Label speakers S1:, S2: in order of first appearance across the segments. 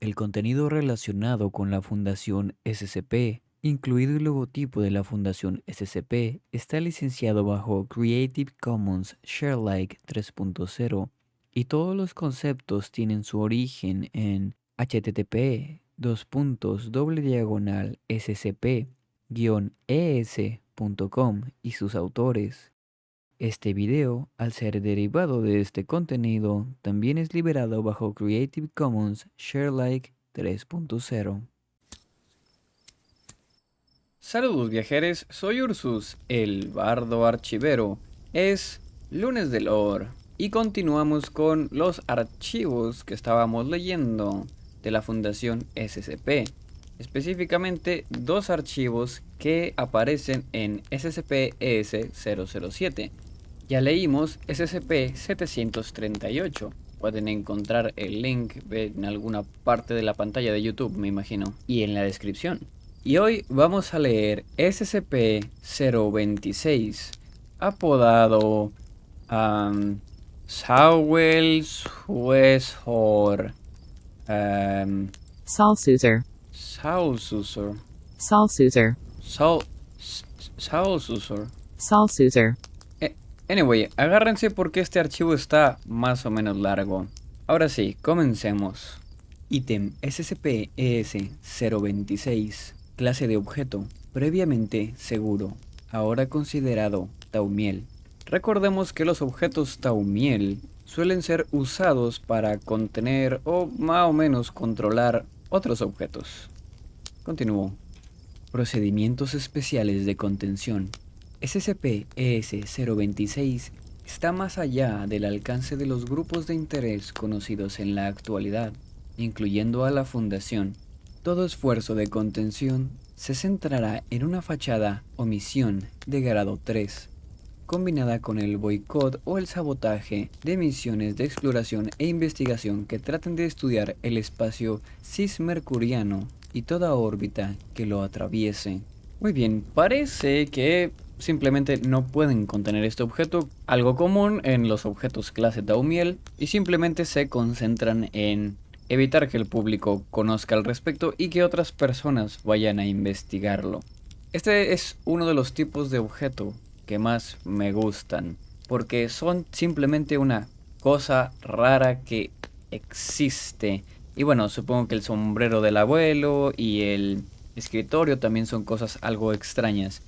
S1: El contenido relacionado con la Fundación SCP, incluido el logotipo de la Fundación SCP, está licenciado bajo Creative Commons Sharealike 3.0 y todos los conceptos tienen su origen en http scp-es.com y sus autores. Este video, al ser derivado de este contenido, también es liberado bajo Creative Commons Sharealike 3.0.
S2: Saludos viajeros, soy Ursus, el bardo archivero. Es lunes de lore y continuamos con los archivos que estábamos leyendo de la Fundación SCP. Específicamente dos archivos que aparecen en SCP-ES-007 ya leímos SCP-738. Pueden encontrar el link en alguna parte de la pantalla de YouTube, me imagino, y en la descripción. Y hoy vamos a leer SCP-026, apodado um, Sawels Weshor. Um,
S3: Salsuzer.
S2: Salsuzer.
S3: Salsuzer.
S2: Sal Salsuzer. Anyway, agárrense porque este archivo está más o menos largo. Ahora sí, comencemos. Ítem SCP-ES-026, clase de objeto, previamente seguro, ahora considerado Taumiel. Recordemos que los objetos Taumiel suelen ser usados para contener o más o menos controlar otros objetos. Continúo. Procedimientos especiales de contención. SCP-ES-026 está más allá del alcance de los grupos de interés conocidos en la actualidad, incluyendo a la Fundación. Todo esfuerzo de contención se centrará en una fachada o misión de grado 3, combinada con el boicot o el sabotaje de misiones de exploración e investigación que traten de estudiar el espacio cismercuriano y toda órbita que lo atraviese. Muy bien, parece que simplemente no pueden contener este objeto, algo común en los objetos clase Taumiel, y simplemente se concentran en evitar que el público conozca al respecto y que otras personas vayan a investigarlo. Este es uno de los tipos de objeto que más me gustan, porque son simplemente una cosa rara que existe. Y bueno, supongo que el sombrero del abuelo y el escritorio también son cosas algo extrañas.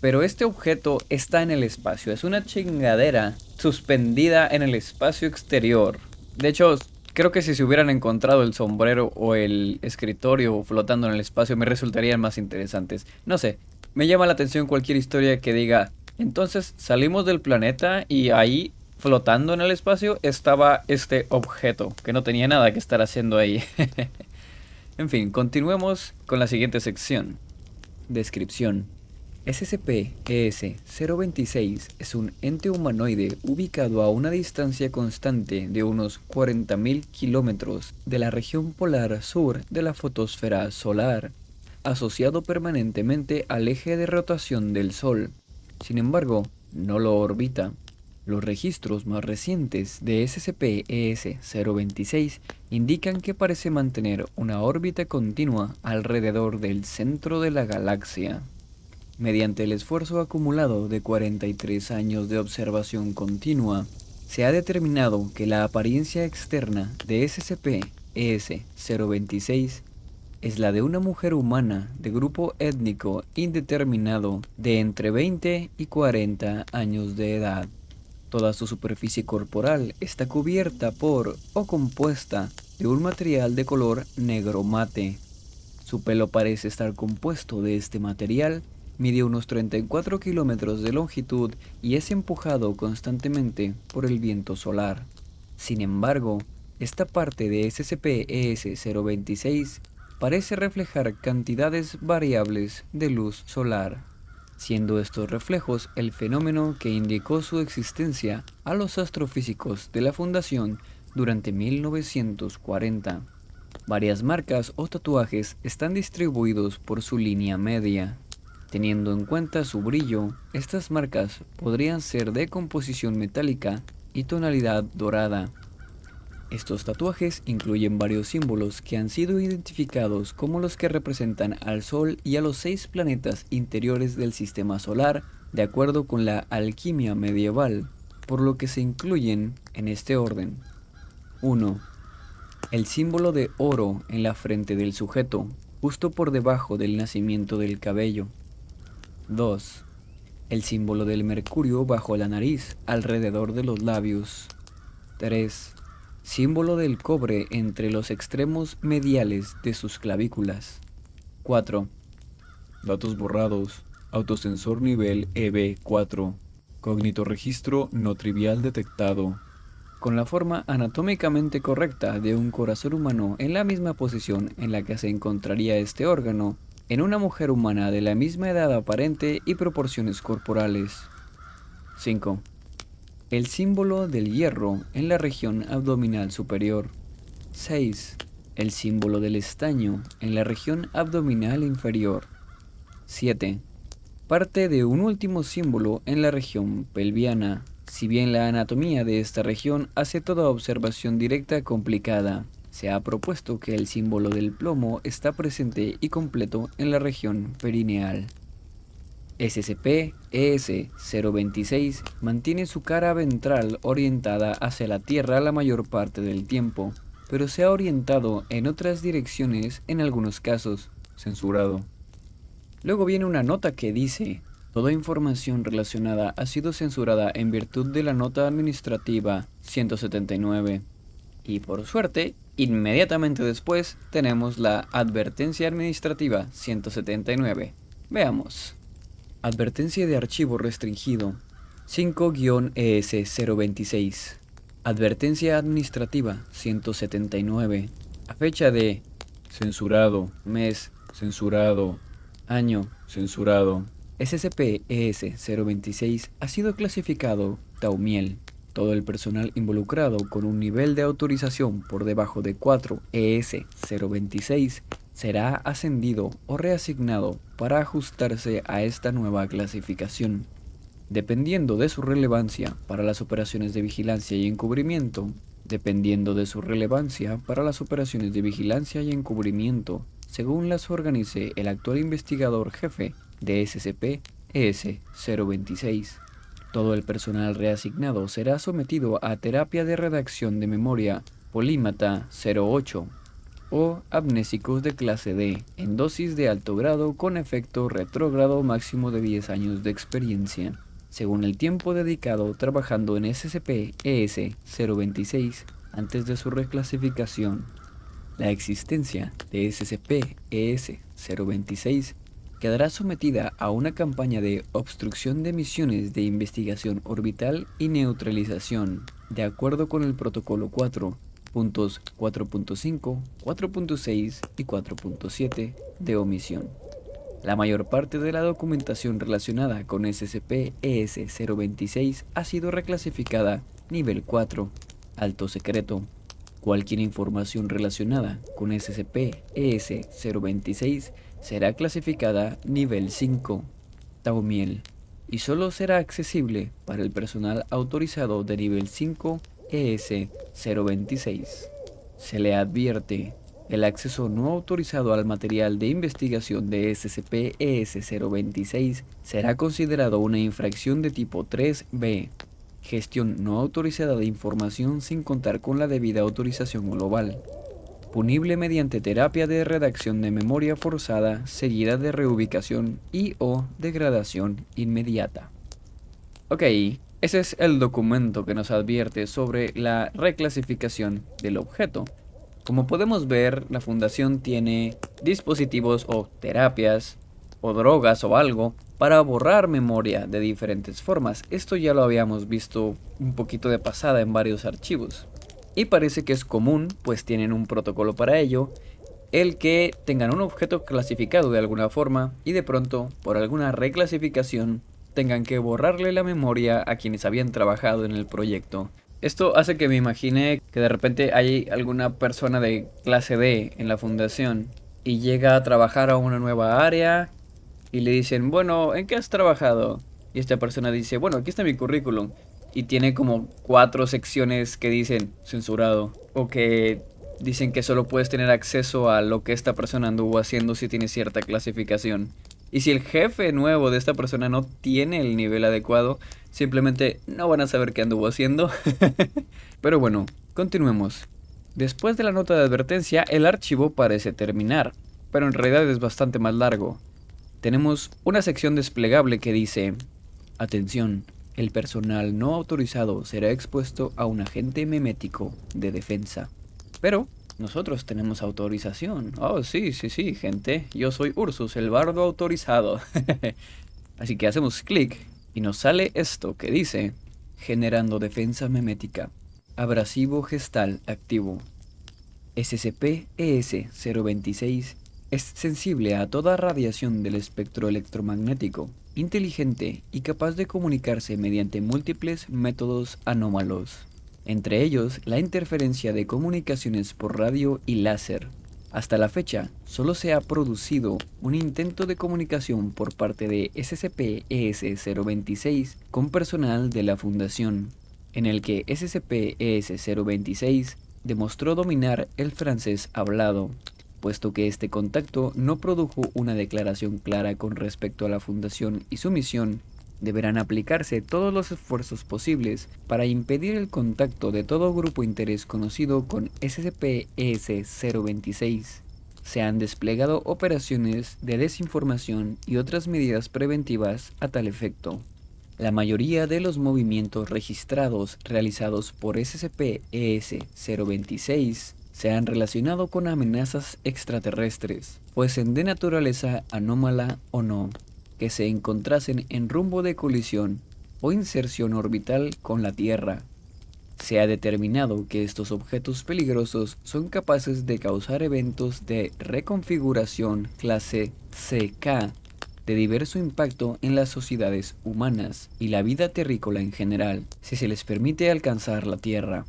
S2: Pero este objeto está en el espacio, es una chingadera suspendida en el espacio exterior. De hecho, creo que si se hubieran encontrado el sombrero o el escritorio flotando en el espacio me resultarían más interesantes. No sé, me llama la atención cualquier historia que diga, entonces salimos del planeta y ahí flotando en el espacio estaba este objeto, que no tenía nada que estar haciendo ahí. en fin, continuemos con la siguiente sección. Descripción. SCP-ES-026 es un ente humanoide ubicado a una distancia constante de unos 40.000 kilómetros de la región polar sur de la fotosfera solar, asociado permanentemente al eje de rotación del Sol. Sin embargo, no lo orbita. Los registros más recientes de SCP-ES-026 indican que parece mantener una órbita continua alrededor del centro de la galaxia. Mediante el esfuerzo acumulado de 43 años de observación continua, se ha determinado que la apariencia externa de SCP-ES-026 es la de una mujer humana de grupo étnico indeterminado de entre 20 y 40 años de edad. Toda su superficie corporal está cubierta por o compuesta de un material de color negro mate. Su pelo parece estar compuesto de este material Mide unos 34 kilómetros de longitud y es empujado constantemente por el viento solar. Sin embargo, esta parte de SCP-ES-026 parece reflejar cantidades variables de luz solar, siendo estos reflejos el fenómeno que indicó su existencia a los astrofísicos de la Fundación durante 1940. Varias marcas o tatuajes están distribuidos por su línea media. Teniendo en cuenta su brillo, estas marcas podrían ser de composición metálica y tonalidad dorada. Estos tatuajes incluyen varios símbolos que han sido identificados como los que representan al Sol y a los seis planetas interiores del sistema solar de acuerdo con la alquimia medieval, por lo que se incluyen en este orden. 1. El símbolo de oro en la frente del sujeto, justo por debajo del nacimiento del cabello. 2. El símbolo del mercurio bajo la nariz, alrededor de los labios. 3 símbolo del cobre entre los extremos mediales de sus clavículas. 4. Datos borrados. Autosensor nivel EB4. Cognito registro no trivial detectado. Con la forma anatómicamente correcta de un corazón humano en la misma posición en la que se encontraría este órgano, en una mujer humana de la misma edad aparente y proporciones corporales. 5 el símbolo del hierro en la región abdominal superior. 6. El símbolo del estaño en la región abdominal inferior. 7. Parte de un último símbolo en la región pelviana, si bien la anatomía de esta región hace toda observación directa complicada. Se ha propuesto que el símbolo del plomo está presente y completo en la región perineal. SCP-ES-026 mantiene su cara ventral orientada hacia la Tierra la mayor parte del tiempo, pero se ha orientado en otras direcciones en algunos casos, censurado. Luego viene una nota que dice, toda información relacionada ha sido censurada en virtud de la nota administrativa 179. Y por suerte, inmediatamente después tenemos la advertencia administrativa 179. Veamos. Advertencia de archivo restringido 5-ES026 Advertencia administrativa 179 A fecha de censurado, mes, censurado, año, censurado. SCP-ES026 ha sido clasificado Taumiel. Todo el personal involucrado con un nivel de autorización por debajo de 4 ES026 será ascendido o reasignado para ajustarse a esta nueva clasificación. Dependiendo de su relevancia para las operaciones de vigilancia y encubrimiento, dependiendo de su relevancia para las operaciones de vigilancia y encubrimiento, según las organice el actual investigador jefe de SCP-ES-026. Todo el personal reasignado será sometido a terapia de redacción de memoria Polímata 08 o amnésicos de clase D en dosis de alto grado con efecto retrógrado máximo de 10 años de experiencia, según el tiempo dedicado trabajando en SCP-ES-026 antes de su reclasificación. La existencia de SCP-ES-026 quedará sometida a una campaña de obstrucción de misiones de investigación orbital y neutralización, de acuerdo con el Protocolo 4 puntos 4.5, 4.6 y 4.7 de omisión. La mayor parte de la documentación relacionada con SCP-ES-026 ha sido reclasificada nivel 4, alto secreto. Cualquier información relacionada con SCP-ES-026 será clasificada nivel 5, Taumiel, y solo será accesible para el personal autorizado de nivel 5 ES-026. Se le advierte el acceso no autorizado al material de investigación de SCP-ES-026 será considerado una infracción de tipo 3B, gestión no autorizada de información sin contar con la debida autorización global, punible mediante terapia de redacción de memoria forzada seguida de reubicación y o degradación inmediata. Ok, ese es el documento que nos advierte sobre la reclasificación del objeto. Como podemos ver, la fundación tiene dispositivos o terapias o drogas o algo para borrar memoria de diferentes formas. Esto ya lo habíamos visto un poquito de pasada en varios archivos. Y parece que es común, pues tienen un protocolo para ello, el que tengan un objeto clasificado de alguna forma y de pronto, por alguna reclasificación, tengan que borrarle la memoria a quienes habían trabajado en el proyecto. Esto hace que me imagine que de repente hay alguna persona de clase D en la fundación y llega a trabajar a una nueva área y le dicen, bueno, ¿en qué has trabajado? Y esta persona dice, bueno, aquí está mi currículum. Y tiene como cuatro secciones que dicen censurado o que dicen que solo puedes tener acceso a lo que esta persona anduvo haciendo si tiene cierta clasificación. Y si el jefe nuevo de esta persona no tiene el nivel adecuado, simplemente no van a saber qué anduvo haciendo. Pero bueno, continuemos. Después de la nota de advertencia, el archivo parece terminar, pero en realidad es bastante más largo. Tenemos una sección desplegable que dice, atención, el personal no autorizado será expuesto a un agente memético de defensa. Pero nosotros tenemos autorización. Oh, sí, sí, sí, gente. Yo soy Ursus, el bardo autorizado. Así que hacemos clic y nos sale esto que dice generando defensa memética. Abrasivo gestal activo. SCP-ES-026 es sensible a toda radiación del espectro electromagnético, inteligente y capaz de comunicarse mediante múltiples métodos anómalos entre ellos la interferencia de comunicaciones por radio y láser. Hasta la fecha, solo se ha producido un intento de comunicación por parte de SCP-ES-026 con personal de la Fundación, en el que SCP-ES-026 demostró dominar el francés hablado, puesto que este contacto no produjo una declaración clara con respecto a la Fundación y su misión deberán aplicarse todos los esfuerzos posibles para impedir el contacto de todo grupo interés conocido con SCP-ES-026. Se han desplegado operaciones de desinformación y otras medidas preventivas a tal efecto. La mayoría de los movimientos registrados realizados por SCP-ES-026 se han relacionado con amenazas extraterrestres, fuesen de naturaleza anómala o no que se encontrasen en rumbo de colisión o inserción orbital con la Tierra. Se ha determinado que estos objetos peligrosos son capaces de causar eventos de reconfiguración clase CK de diverso impacto en las sociedades humanas y la vida terrícola en general, si se les permite alcanzar la Tierra.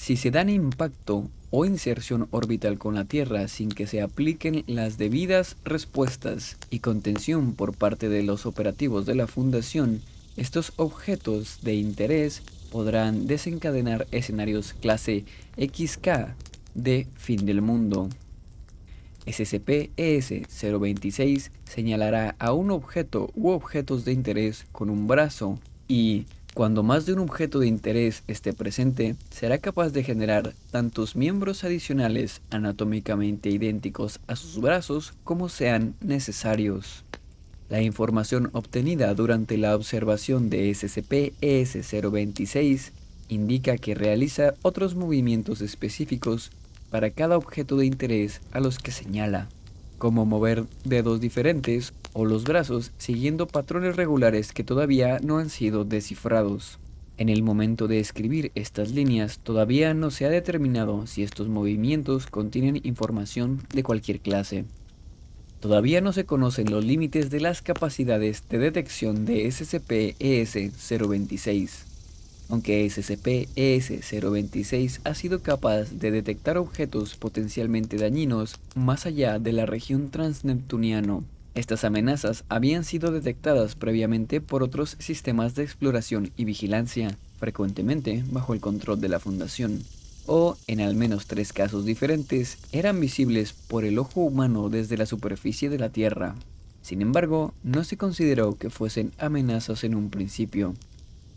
S2: Si se dan impacto o inserción orbital con la Tierra sin que se apliquen las debidas respuestas y contención por parte de los operativos de la Fundación, estos objetos de interés podrán desencadenar escenarios clase XK de fin del mundo. SCP-ES-026 señalará a un objeto u objetos de interés con un brazo y cuando más de un objeto de interés esté presente, será capaz de generar tantos miembros adicionales anatómicamente idénticos a sus brazos como sean necesarios. La información obtenida durante la observación de SCP-ES-026 indica que realiza otros movimientos específicos para cada objeto de interés a los que señala, como mover dedos diferentes o los brazos siguiendo patrones regulares que todavía no han sido descifrados. En el momento de escribir estas líneas todavía no se ha determinado si estos movimientos contienen información de cualquier clase. Todavía no se conocen los límites de las capacidades de detección de SCP-ES-026. Aunque SCP-ES-026 ha sido capaz de detectar objetos potencialmente dañinos más allá de la región transneptuniano, estas amenazas habían sido detectadas previamente por otros sistemas de exploración y vigilancia, frecuentemente bajo el control de la Fundación, o, en al menos tres casos diferentes, eran visibles por el ojo humano desde la superficie de la Tierra. Sin embargo, no se consideró que fuesen amenazas en un principio.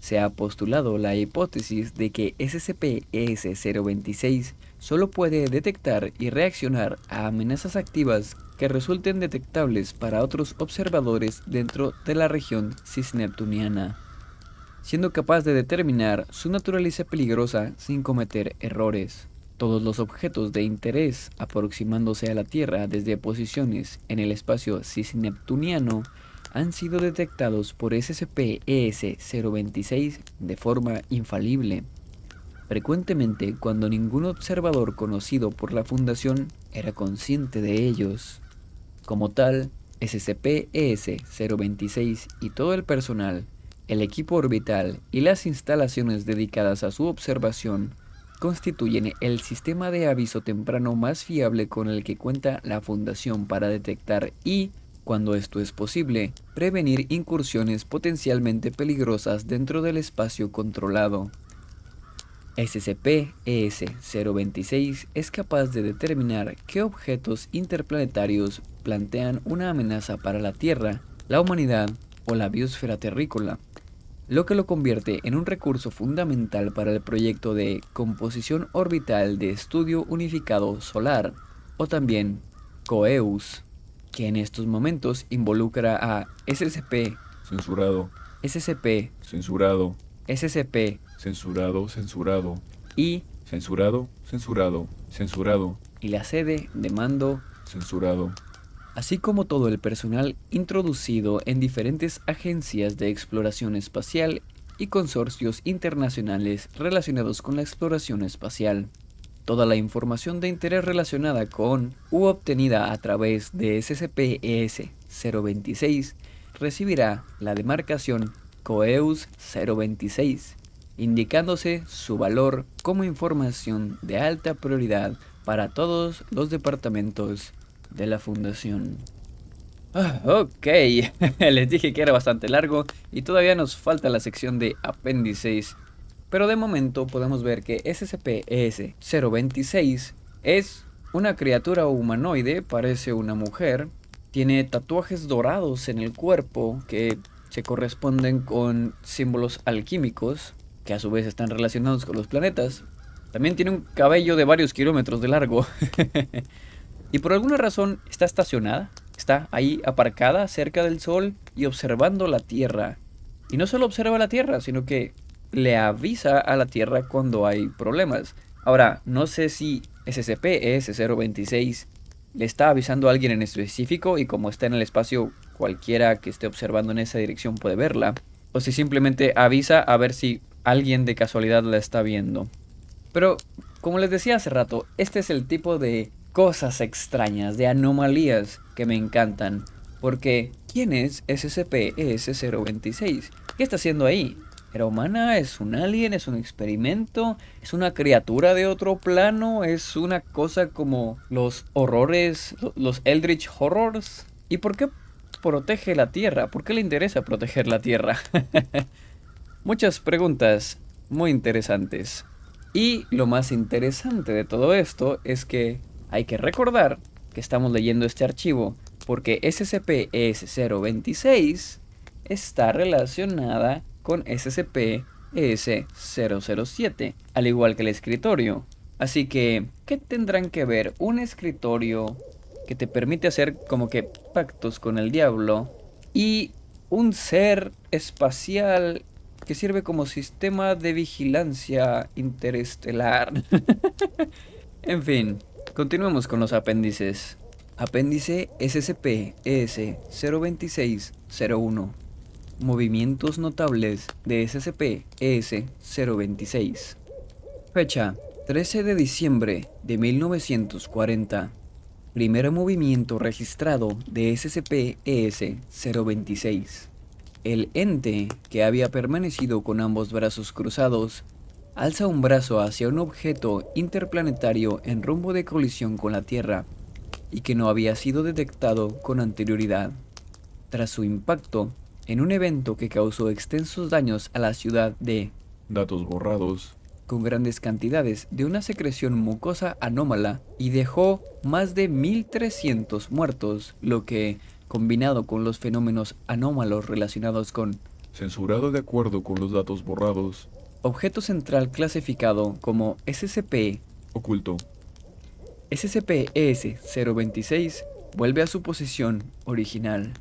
S2: Se ha postulado la hipótesis de que SCP-ES-026 solo puede detectar y reaccionar a amenazas activas que resulten detectables para otros observadores dentro de la región cisneptuniana, siendo capaz de determinar su naturaleza peligrosa sin cometer errores. Todos los objetos de interés aproximándose a la Tierra desde posiciones en el espacio cisneptuniano han sido detectados por SCP-ES-026 de forma infalible. Frecuentemente cuando ningún observador conocido por la Fundación era consciente de ellos. Como tal, SCP-ES-026 y todo el personal, el equipo orbital y las instalaciones dedicadas a su observación constituyen el sistema de aviso temprano más fiable con el que cuenta la Fundación para detectar y cuando esto es posible, prevenir incursiones potencialmente peligrosas dentro del espacio controlado. SCP-ES-026 es capaz de determinar qué objetos interplanetarios plantean una amenaza para la Tierra, la humanidad o la biosfera terrícola, lo que lo convierte en un recurso fundamental para el proyecto de composición orbital de estudio unificado solar, o también COEUS, que en estos momentos involucra a SCP,
S4: Censurado.
S2: SCP,
S4: Censurado.
S2: SCP
S4: Censurado. Censurado.
S2: y,
S4: Censurado. Censurado. Censurado.
S2: y la sede de mando
S4: Censurado.
S2: así como todo el personal introducido en diferentes agencias de exploración espacial y consorcios internacionales relacionados con la exploración espacial. Toda la información de interés relacionada con u obtenida a través de SCP-ES-026 recibirá la demarcación COEUS 026, indicándose su valor como información de alta prioridad para todos los departamentos de la Fundación. Ah, ok, les dije que era bastante largo y todavía nos falta la sección de apéndices. Pero de momento podemos ver que SCP-ES-026 es una criatura humanoide, parece una mujer, tiene tatuajes dorados en el cuerpo que se corresponden con símbolos alquímicos, que a su vez están relacionados con los planetas. También tiene un cabello de varios kilómetros de largo. y por alguna razón está estacionada, está ahí aparcada cerca del Sol y observando la Tierra. Y no solo observa la Tierra, sino que le avisa a la Tierra cuando hay problemas. Ahora, no sé si SCP-ES-026 le está avisando a alguien en específico y como está en el espacio, cualquiera que esté observando en esa dirección puede verla. O si simplemente avisa a ver si alguien de casualidad la está viendo. Pero, como les decía hace rato, este es el tipo de cosas extrañas, de anomalías que me encantan. Porque, ¿quién es SCP-ES-026? ¿Qué está haciendo ahí? ¿Era humana? ¿Es un alien? ¿Es un experimento? ¿Es una criatura de otro plano? ¿Es una cosa como los horrores, los Eldritch Horrors? ¿Y por qué protege la Tierra? ¿Por qué le interesa proteger la Tierra? Muchas preguntas muy interesantes. Y lo más interesante de todo esto es que hay que recordar que estamos leyendo este archivo porque SCP-ES-026 está relacionada con SCP-ES-007, al igual que el escritorio. Así que, ¿qué tendrán que ver un escritorio que te permite hacer como que pactos con el diablo y un ser espacial que sirve como sistema de vigilancia interestelar? en fin, continuemos con los apéndices. Apéndice SCP-ES-026-01 Movimientos notables de SCP-ES-026 Fecha 13 de diciembre de 1940 Primer movimiento registrado de SCP-ES-026 El ente, que había permanecido con ambos brazos cruzados, alza un brazo hacia un objeto interplanetario en rumbo de colisión con la Tierra y que no había sido detectado con anterioridad. Tras su impacto, en un evento que causó extensos daños a la ciudad de
S4: Datos borrados.
S2: con grandes cantidades de una secreción mucosa anómala y dejó más de 1300 muertos, lo que, combinado con los fenómenos anómalos relacionados con
S4: Censurado de acuerdo con los datos borrados.
S2: objeto central clasificado como SCP
S4: Oculto.
S2: SCP-ES-026 vuelve a su posición original.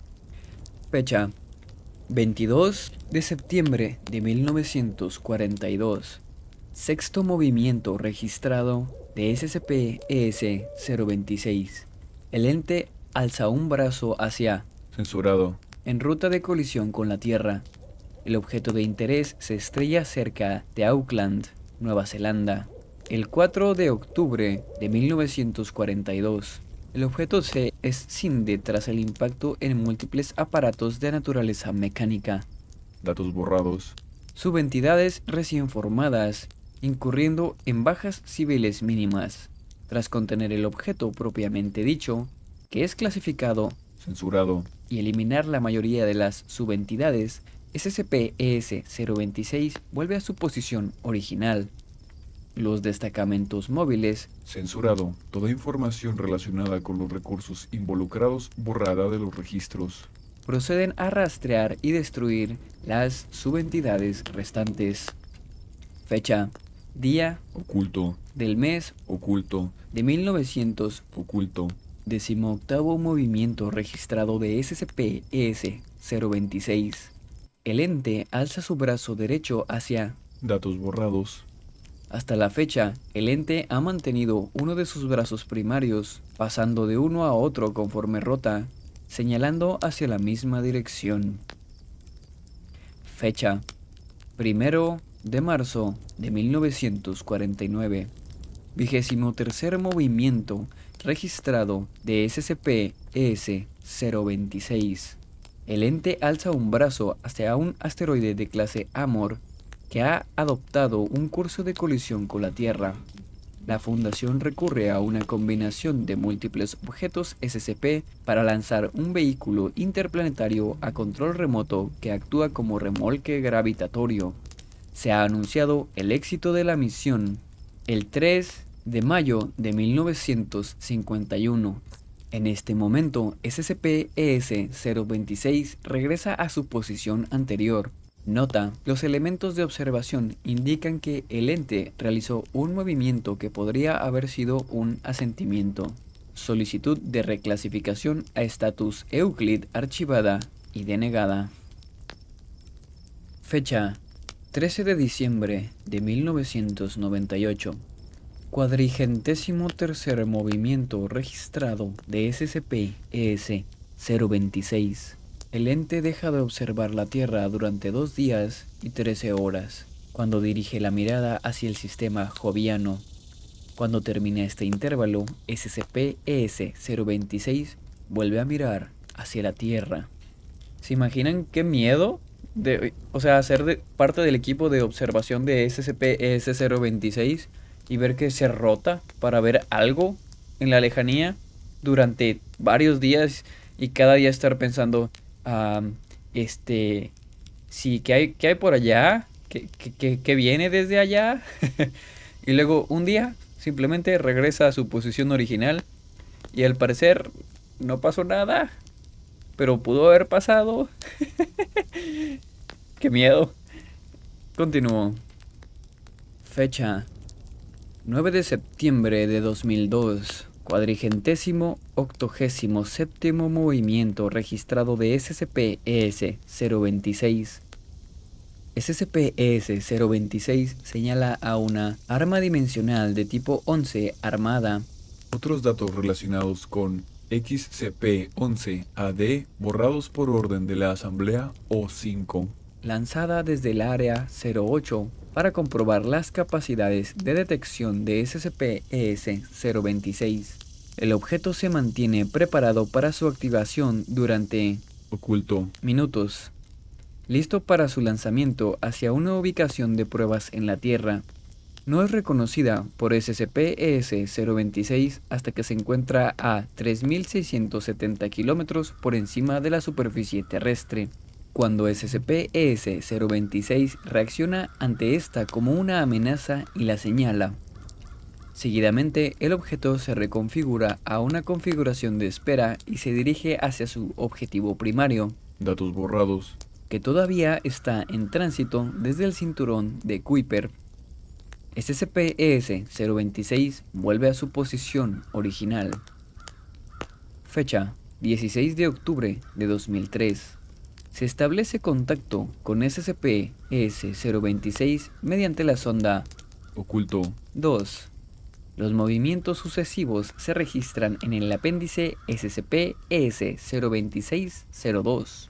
S2: Fecha 22 de septiembre de 1942. Sexto movimiento registrado de SCP-ES-026. El ente alza un brazo hacia,
S4: Censurado.
S2: en ruta de colisión con la Tierra. El objeto de interés se estrella cerca de Auckland, Nueva Zelanda. El 4 de octubre de 1942. El objeto se escinde tras el impacto en múltiples aparatos de naturaleza mecánica.
S4: Datos borrados.
S2: Subentidades recién formadas, incurriendo en bajas civiles mínimas. Tras contener el objeto propiamente dicho, que es clasificado
S4: Censurado.
S2: y eliminar la mayoría de las subentidades, SCP-ES-026 vuelve a su posición original. Los destacamentos móviles
S4: Censurado. Toda información relacionada con los recursos involucrados borrada de los registros.
S2: proceden a rastrear y destruir las subentidades restantes. Fecha, día
S4: Oculto.
S2: del mes
S4: Oculto.
S2: de 1900,
S4: Oculto.
S2: decimoctavo movimiento registrado de SCP-ES-026. El ente alza su brazo derecho hacia
S4: Datos borrados.
S2: Hasta la fecha, el ente ha mantenido uno de sus brazos primarios, pasando de uno a otro conforme rota, señalando hacia la misma dirección. Fecha. Primero de marzo de 1949. Vigésimo tercer movimiento registrado de SCP-ES-026. El ente alza un brazo hacia un asteroide de clase Amor que ha adoptado un curso de colisión con la Tierra. La Fundación recurre a una combinación de múltiples objetos SCP para lanzar un vehículo interplanetario a control remoto que actúa como remolque gravitatorio. Se ha anunciado el éxito de la misión el 3 de mayo de 1951. En este momento, SCP-ES-026 regresa a su posición anterior. Nota, los elementos de observación indican que el ente realizó un movimiento que podría haber sido un asentimiento. Solicitud de reclasificación a estatus Euclid archivada y denegada. Fecha 13 de diciembre de 1998. Cuadrigentésimo tercer movimiento registrado de SCP-ES-026. El ente deja de observar la Tierra durante dos días y 13 horas, cuando dirige la mirada hacia el sistema joviano. Cuando termina este intervalo, SCP-ES-026 vuelve a mirar hacia la Tierra. ¿Se imaginan qué miedo? O sea, ser parte del equipo de observación de SCP-ES-026 y ver que se rota para ver algo en la lejanía durante varios días y cada día estar pensando, este, sí, ¿qué hay, qué hay por allá? ¿Qué, qué, qué viene desde allá? y luego un día simplemente regresa a su posición original y al parecer no pasó nada, pero pudo haber pasado. qué miedo. Continúo. Fecha 9 de septiembre de 2002, cuadrigentésimo octogésimo séptimo movimiento registrado de SCP-ES-026. SCP-ES-026 señala a una arma dimensional de tipo 11 armada.
S4: Otros datos relacionados con XCP-11-AD borrados por orden de la Asamblea O5.
S2: Lanzada desde el área 08 para comprobar las capacidades de detección de SCP-ES-026. El objeto se mantiene preparado para su activación durante
S4: Oculto.
S2: minutos, listo para su lanzamiento hacia una ubicación de pruebas en la Tierra. No es reconocida por SCP-ES-026 hasta que se encuentra a 3.670 kilómetros por encima de la superficie terrestre. Cuando SCP-ES-026 reacciona ante esta como una amenaza y la señala. Seguidamente, el objeto se reconfigura a una configuración de espera y se dirige hacia su objetivo primario,
S4: Datos borrados.
S2: que todavía está en tránsito desde el cinturón de Kuiper. SCP-ES-026 vuelve a su posición original. Fecha 16 de octubre de 2003. Se establece contacto con SCP-ES-026 mediante la sonda
S4: Oculto.
S2: 2. Los movimientos sucesivos se registran en el apéndice SCP-ES-026-02.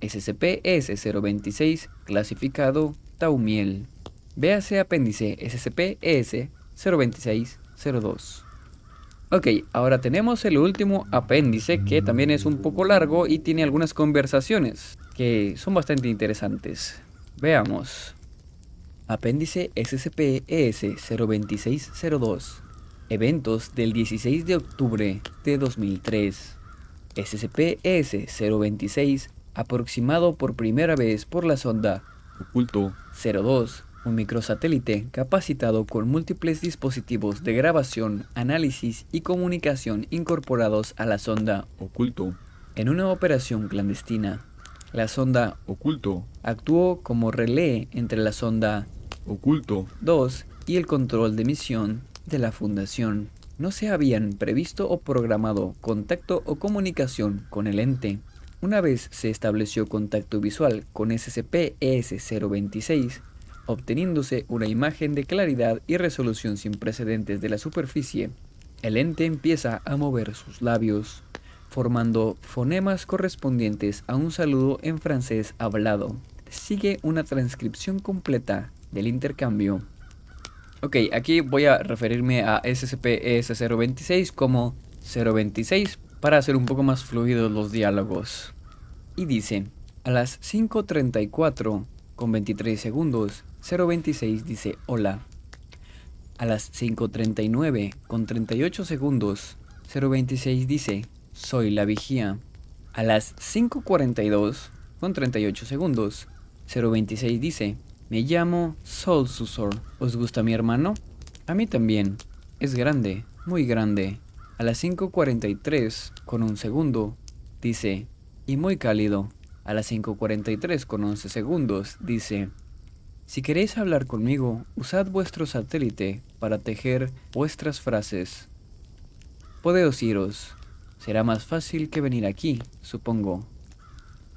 S2: SCP-ES-026 clasificado Taumiel. Véase apéndice SCP-ES-026-02. Ok, ahora tenemos el último apéndice que también es un poco largo y tiene algunas conversaciones que son bastante interesantes. Veamos. Apéndice SCP-ES-02602. Eventos del 16 de octubre de 2003. SCP-ES-026, aproximado por primera vez por la sonda
S4: Oculto
S2: 02, un microsatélite capacitado con múltiples dispositivos de grabación, análisis y comunicación incorporados a la sonda
S4: Oculto
S2: en una operación clandestina. La sonda
S4: Oculto
S2: actuó como relé entre la sonda
S4: Oculto
S2: 2 y el control de misión de la Fundación. No se habían previsto o programado contacto o comunicación con el ente. Una vez se estableció contacto visual con SCP-ES-026, obteniéndose una imagen de claridad y resolución sin precedentes de la superficie, el ente empieza a mover sus labios, formando fonemas correspondientes a un saludo en francés hablado. Sigue una transcripción completa del intercambio. Ok, aquí voy a referirme a SCP-ES-026 como 026 para hacer un poco más fluidos los diálogos. Y dice, a las 5.34 con 23 segundos, 026 dice hola. A las 5.39 con 38 segundos, 026 dice soy la vigía. A las 5.42 con 38 segundos, 026 dice me llamo Soul Susor. ¿Os gusta mi hermano? A mí también. Es grande, muy grande. A las 5.43 con un segundo, dice, y muy cálido. A las 5.43 con 11 segundos, dice, si queréis hablar conmigo, usad vuestro satélite para tejer vuestras frases. Podeos iros. Será más fácil que venir aquí, supongo.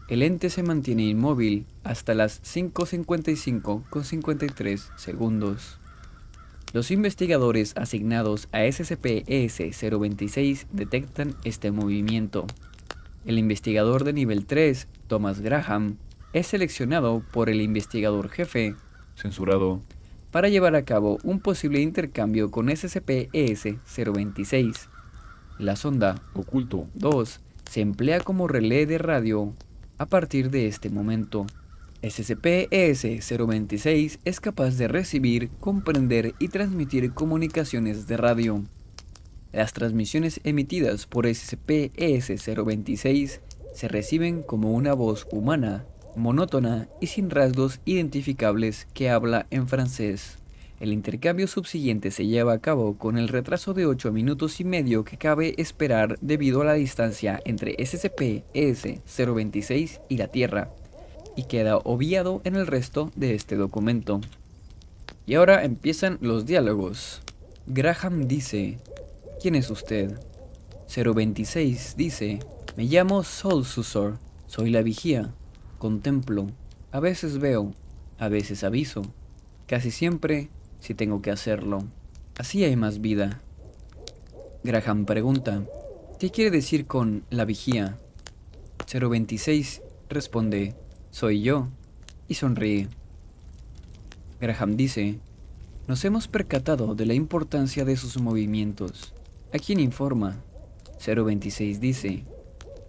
S2: El ente se mantiene inmóvil hasta las 5.55 con 53 segundos. Los investigadores asignados a SCP-ES-026 detectan este movimiento. El investigador de nivel 3, Thomas Graham, es seleccionado por el investigador jefe
S4: Censurado
S2: para llevar a cabo un posible intercambio con SCP-ES-026. La sonda
S4: Oculto
S2: 2 se emplea como relé de radio a partir de este momento. SCP-ES-026 es capaz de recibir, comprender y transmitir comunicaciones de radio. Las transmisiones emitidas por SCP-ES-026 se reciben como una voz humana, monótona y sin rasgos identificables que habla en francés. El intercambio subsiguiente se lleva a cabo con el retraso de 8 minutos y medio que cabe esperar debido a la distancia entre SCP-ES-026 y la Tierra, y queda obviado en el resto de este documento. Y ahora empiezan los diálogos. Graham dice, ¿quién es usted? 026 dice, me llamo Soul Susor, soy la vigía, contemplo, a veces veo, a veces aviso, casi siempre si tengo que hacerlo. Así hay más vida. Graham pregunta, ¿qué quiere decir con la vigía? 026 responde, soy yo, y sonríe. Graham dice, nos hemos percatado de la importancia de sus movimientos. ¿A quién informa? 026 dice,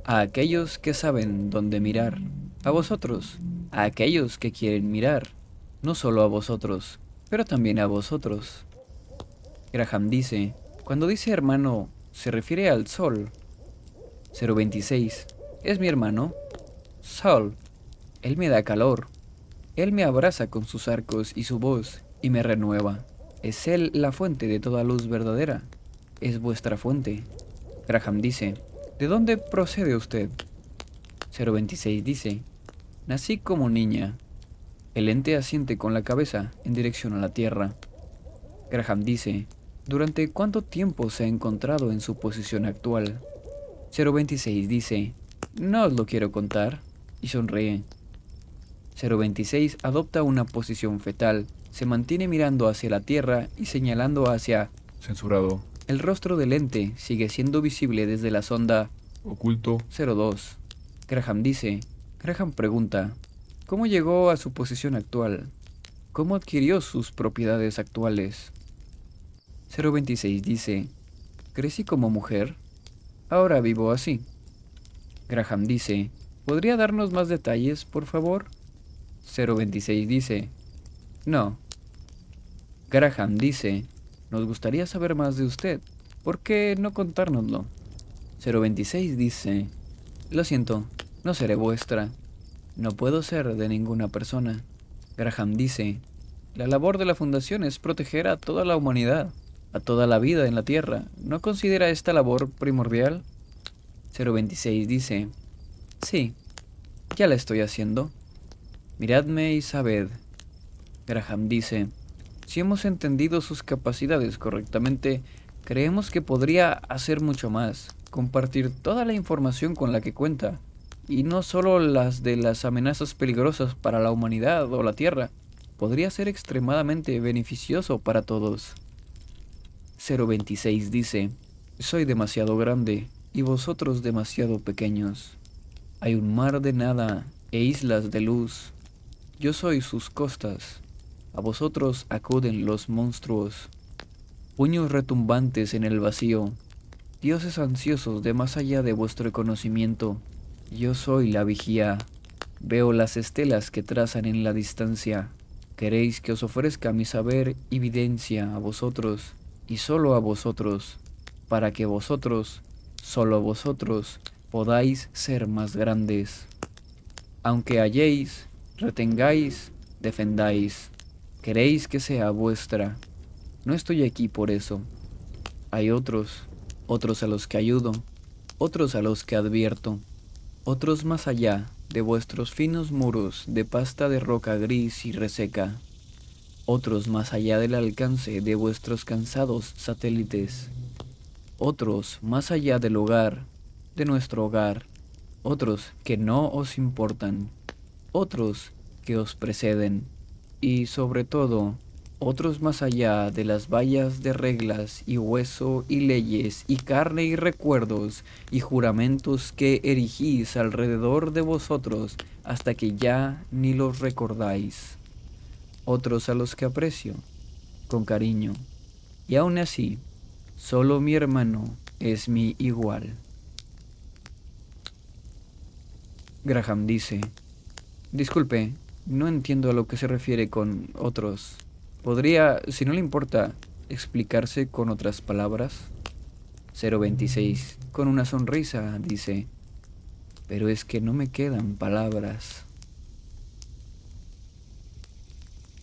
S2: a aquellos que saben dónde mirar, a vosotros, a aquellos que quieren mirar, no solo a vosotros, pero también a vosotros. Graham dice, cuando dice hermano, se refiere al sol. 026, ¿es mi hermano? Sol, él me da calor. Él me abraza con sus arcos y su voz, y me renueva. Es él la fuente de toda luz verdadera. Es vuestra fuente. Graham dice, ¿de dónde procede usted? 026 dice, nací como niña. El ente asiente con la cabeza en dirección a la Tierra. Graham dice, ¿durante cuánto tiempo se ha encontrado en su posición actual? 026 dice, no os lo quiero contar, y sonríe. 026 adopta una posición fetal, se mantiene mirando hacia la Tierra y señalando hacia...
S4: Censurado
S2: El rostro del ente sigue siendo visible desde la sonda
S4: Oculto
S2: 02. Graham dice, Graham pregunta, ¿cómo llegó a su posición actual? ¿Cómo adquirió sus propiedades actuales? 026 dice, crecí como mujer, ahora vivo así. Graham dice, ¿podría darnos más detalles, por favor? 026 dice, no. Graham dice, nos gustaría saber más de usted. ¿Por qué no contárnoslo? 026 dice, Lo siento, no seré vuestra. No puedo ser de ninguna persona. Graham dice, la labor de la fundación es proteger a toda la humanidad, a toda la vida en la Tierra. ¿No considera esta labor primordial? 026 dice, sí, ya la estoy haciendo. Miradme y sabed. Graham dice, si hemos entendido sus capacidades correctamente, creemos que podría hacer mucho más, compartir toda la información con la que cuenta, y no solo las de las amenazas peligrosas para la humanidad o la Tierra, podría ser extremadamente beneficioso para todos. 026 dice, soy demasiado grande y vosotros demasiado pequeños. Hay un mar de nada e islas de luz. Yo soy sus costas. A vosotros acuden los monstruos. Puños retumbantes en el vacío. Dioses ansiosos de más allá de vuestro conocimiento. Yo soy la vigía. Veo las estelas que trazan en la distancia. Queréis que os ofrezca mi saber y evidencia a vosotros, y solo a vosotros, para que vosotros, solo vosotros, podáis ser más grandes. Aunque halléis, retengáis, defendáis, queréis que sea vuestra. No estoy aquí por eso. Hay otros, otros a los que ayudo, otros a los que advierto, otros más allá de vuestros finos muros de pasta de roca gris y reseca, otros más allá del alcance de vuestros cansados satélites, otros más allá del hogar de nuestro hogar, otros que no os importan, otros que os preceden, y sobre todo, otros más allá de las vallas de reglas y hueso y leyes y carne y recuerdos y juramentos que erigís alrededor de vosotros hasta que ya ni los recordáis. Otros a los que aprecio, con cariño, y aún así, solo mi hermano es mi igual. Graham dice, disculpe, no entiendo a lo que se refiere con otros. ¿Podría, si no le importa, explicarse con otras palabras? 026, con una sonrisa, dice, pero es que no me quedan palabras.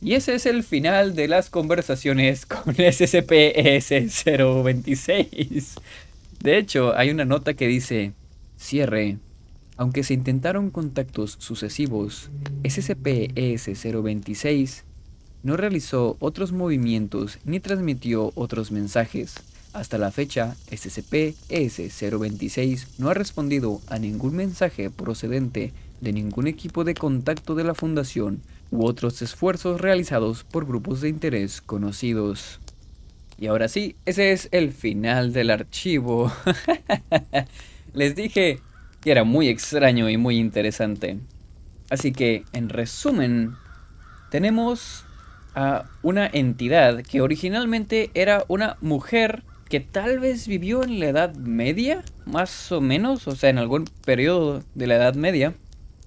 S2: Y ese es el final de las conversaciones con SCP-S026. De hecho, hay una nota que dice, cierre, aunque se intentaron contactos sucesivos, SCP-ES-026 no realizó otros movimientos ni transmitió otros mensajes. Hasta la fecha, SCP-ES-026 no ha respondido a ningún mensaje procedente de ningún equipo de contacto de la Fundación u otros esfuerzos realizados por grupos de interés conocidos. Y ahora sí, ese es el final del archivo. Les dije que era muy extraño y muy interesante. Así que, en resumen, tenemos a una entidad que originalmente era una mujer que tal vez vivió en la Edad Media, más o menos, o sea, en algún periodo de la Edad Media,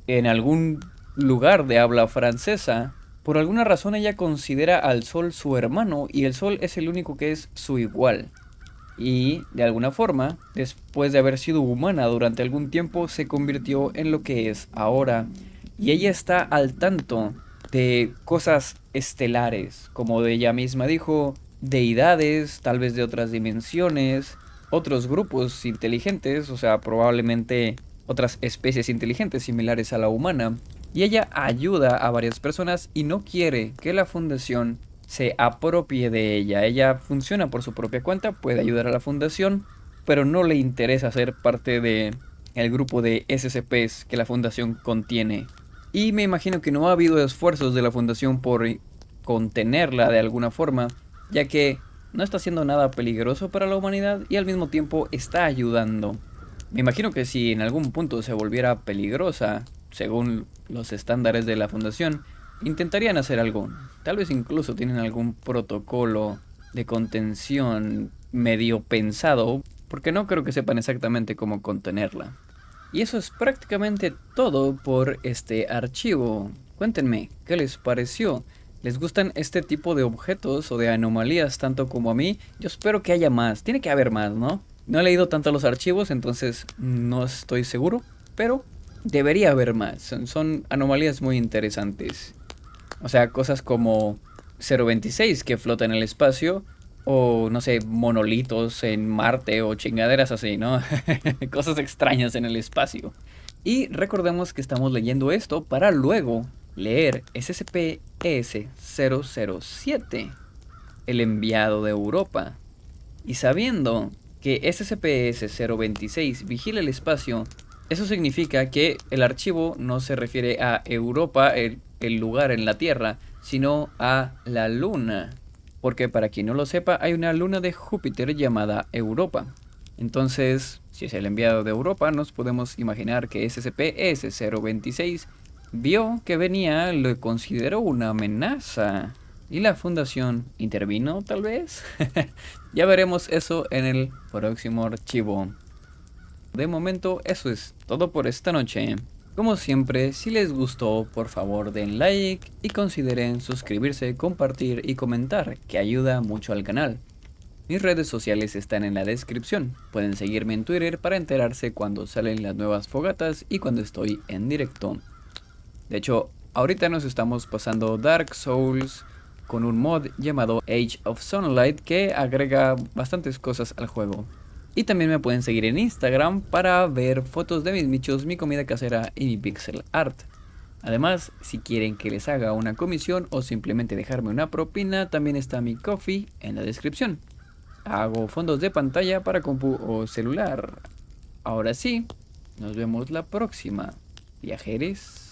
S2: en algún lugar de habla francesa. Por alguna razón ella considera al Sol su hermano y el Sol es el único que es su igual y, de alguna forma, después de haber sido humana durante algún tiempo, se convirtió en lo que es ahora. Y ella está al tanto de cosas estelares, como ella misma dijo, deidades, tal vez de otras dimensiones, otros grupos inteligentes, o sea, probablemente otras especies inteligentes similares a la humana. Y ella ayuda a varias personas y no quiere que la fundación se apropie de ella. Ella funciona por su propia cuenta, puede ayudar a la fundación, pero no le interesa ser parte de el grupo de SCPs que la fundación contiene. Y me imagino que no ha habido esfuerzos de la fundación por contenerla de alguna forma, ya que no está haciendo nada peligroso para la humanidad y al mismo tiempo está ayudando. Me imagino que si en algún punto se volviera peligrosa, según los estándares de la fundación, intentarían hacer algo. Tal vez incluso tienen algún protocolo de contención medio pensado, porque no creo que sepan exactamente cómo contenerla. Y eso es prácticamente todo por este archivo. Cuéntenme, ¿qué les pareció? ¿Les gustan este tipo de objetos o de anomalías tanto como a mí? Yo espero que haya más. Tiene que haber más, ¿no? No he leído tanto los archivos, entonces no estoy seguro. pero debería haber más. Son, son anomalías muy interesantes. O sea, cosas como 026 que flota en el espacio o no sé, monolitos en Marte o chingaderas así, ¿no? Cosas extrañas en el espacio. Y recordemos que estamos leyendo esto para luego leer SCP-S007, el enviado de Europa. Y sabiendo que SCP-S026 vigila el espacio, eso significa que el archivo no se refiere a Europa, el, el lugar en la Tierra, sino a la Luna porque para quien no lo sepa hay una luna de Júpiter llamada Europa. Entonces, si es el enviado de Europa, nos podemos imaginar que SCP-S026 vio que venía, lo consideró una amenaza. ¿Y la fundación intervino tal vez? ya veremos eso en el próximo archivo. De momento eso es todo por esta noche. Como siempre, si les gustó, por favor den like y consideren suscribirse, compartir y comentar, que ayuda mucho al canal. Mis redes sociales están en la descripción. Pueden seguirme en Twitter para enterarse cuando salen las nuevas fogatas y cuando estoy en directo. De hecho, ahorita nos estamos pasando Dark Souls con un mod llamado Age of Sunlight que agrega bastantes cosas al juego. Y también me pueden seguir en Instagram para ver fotos de mis michos, mi comida casera y mi pixel art. Además, si quieren que les haga una comisión o simplemente dejarme una propina, también está mi coffee en la descripción. Hago fondos de pantalla para compu o celular. Ahora sí, nos vemos la próxima. Viajeres.